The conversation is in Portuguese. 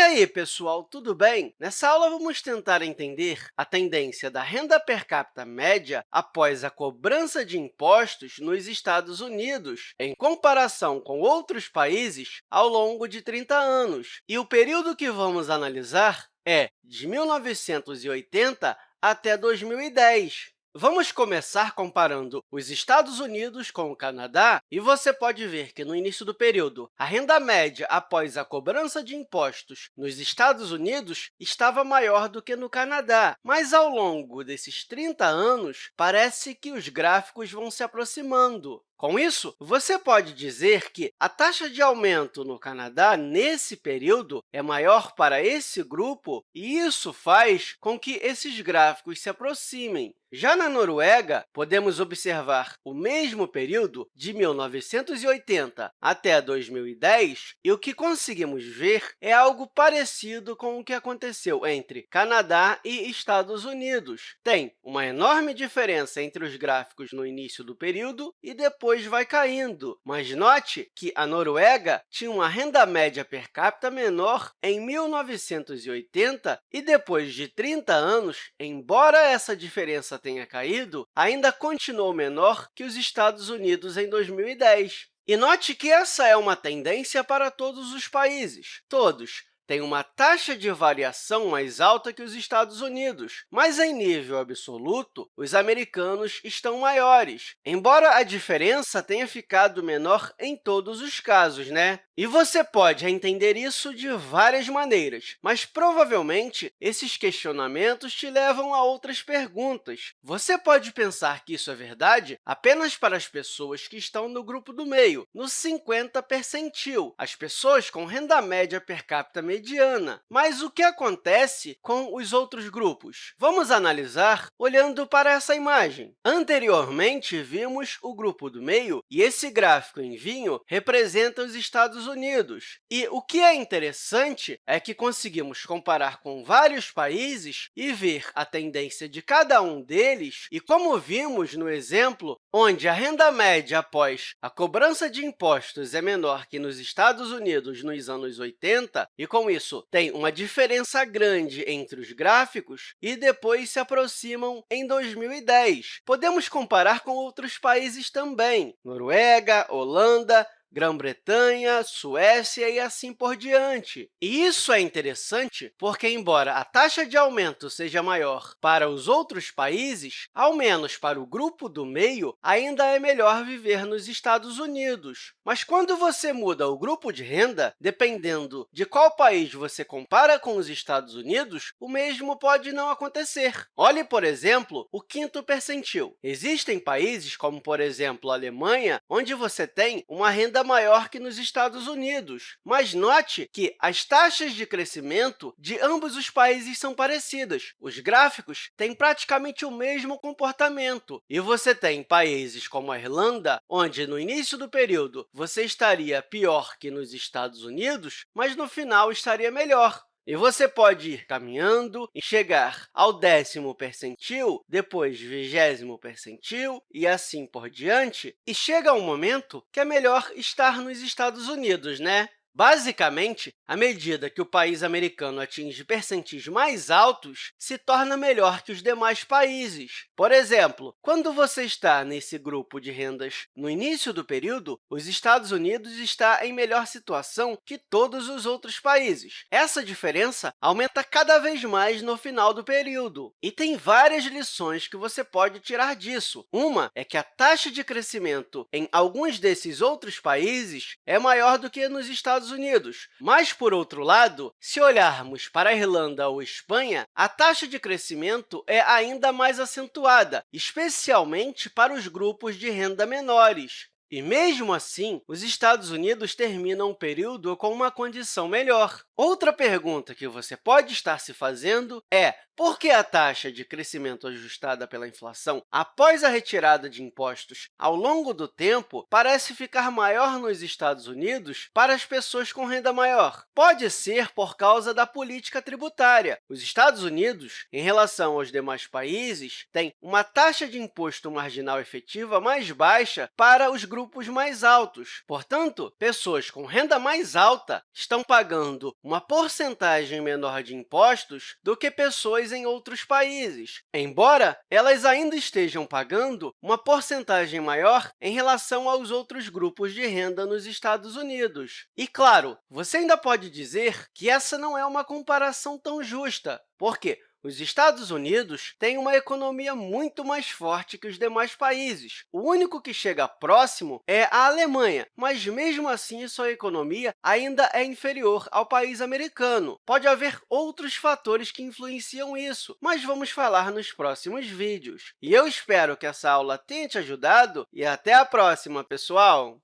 E aí, pessoal, tudo bem? Nessa aula, vamos tentar entender a tendência da renda per capita média após a cobrança de impostos nos Estados Unidos, em comparação com outros países, ao longo de 30 anos. E o período que vamos analisar é de 1980 até 2010. Vamos começar comparando os Estados Unidos com o Canadá, e você pode ver que, no início do período, a renda média após a cobrança de impostos nos Estados Unidos estava maior do que no Canadá, mas, ao longo desses 30 anos, parece que os gráficos vão se aproximando. Com isso, você pode dizer que a taxa de aumento no Canadá, nesse período, é maior para esse grupo, e isso faz com que esses gráficos se aproximem. Já na Noruega, podemos observar o mesmo período de 1980 até 2010, e o que conseguimos ver é algo parecido com o que aconteceu entre Canadá e Estados Unidos. Tem uma enorme diferença entre os gráficos no início do período e depois depois vai caindo. Mas note que a Noruega tinha uma renda média per capita menor em 1980 e, depois de 30 anos, embora essa diferença tenha caído, ainda continuou menor que os Estados Unidos em 2010. E note que essa é uma tendência para todos os países. Todos têm uma taxa de variação mais alta que os Estados Unidos, mas, em nível absoluto, os americanos estão maiores, embora a diferença tenha ficado menor em todos os casos. Né? E você pode entender isso de várias maneiras, mas provavelmente esses questionamentos te levam a outras perguntas. Você pode pensar que isso é verdade apenas para as pessoas que estão no grupo do meio, no 50 percentil, as pessoas com renda média per capita. Mas o que acontece com os outros grupos? Vamos analisar olhando para essa imagem. Anteriormente, vimos o grupo do meio, e esse gráfico em vinho representa os Estados Unidos. E o que é interessante é que conseguimos comparar com vários países e ver a tendência de cada um deles, e como vimos no exemplo, onde a renda média após a cobrança de impostos é menor que nos Estados Unidos nos anos 80, e com isso tem uma diferença grande entre os gráficos, e depois se aproximam em 2010. Podemos comparar com outros países também, Noruega, Holanda, Grã-Bretanha, Suécia e assim por diante. E isso é interessante porque, embora a taxa de aumento seja maior para os outros países, ao menos para o grupo do meio, ainda é melhor viver nos Estados Unidos. Mas quando você muda o grupo de renda, dependendo de qual país você compara com os Estados Unidos, o mesmo pode não acontecer. Olhe, por exemplo, o quinto percentil. Existem países, como, por exemplo, a Alemanha, onde você tem uma renda ainda maior que nos Estados Unidos. Mas note que as taxas de crescimento de ambos os países são parecidas. Os gráficos têm praticamente o mesmo comportamento. E você tem países como a Irlanda, onde, no início do período, você estaria pior que nos Estados Unidos, mas no final estaria melhor. E você pode ir caminhando e chegar ao décimo percentil, depois vigésimo percentil e assim por diante, e chega um momento que é melhor estar nos Estados Unidos, né? Basicamente, à medida que o país americano atinge percentis mais altos, se torna melhor que os demais países. Por exemplo, quando você está nesse grupo de rendas no início do período, os Estados Unidos está em melhor situação que todos os outros países. Essa diferença aumenta cada vez mais no final do período. E tem várias lições que você pode tirar disso. Uma é que a taxa de crescimento em alguns desses outros países é maior do que nos Estados Estados Unidos. Mas, por outro lado, se olharmos para a Irlanda ou Espanha, a taxa de crescimento é ainda mais acentuada, especialmente para os grupos de renda menores. E, mesmo assim, os Estados Unidos terminam o período com uma condição melhor. Outra pergunta que você pode estar se fazendo é Por que a taxa de crescimento ajustada pela inflação após a retirada de impostos ao longo do tempo parece ficar maior nos Estados Unidos para as pessoas com renda maior? Pode ser por causa da política tributária. Os Estados Unidos, em relação aos demais países, têm uma taxa de imposto marginal efetiva mais baixa para os grupos mais altos. Portanto, pessoas com renda mais alta estão pagando uma porcentagem menor de impostos do que pessoas em outros países, embora elas ainda estejam pagando uma porcentagem maior em relação aos outros grupos de renda nos Estados Unidos. E, claro, você ainda pode dizer que essa não é uma comparação tão justa, porque os Estados Unidos têm uma economia muito mais forte que os demais países. O único que chega próximo é a Alemanha, mas, mesmo assim, sua economia ainda é inferior ao país americano. Pode haver outros fatores que influenciam isso, mas vamos falar nos próximos vídeos. E eu espero que essa aula tenha te ajudado e até a próxima, pessoal!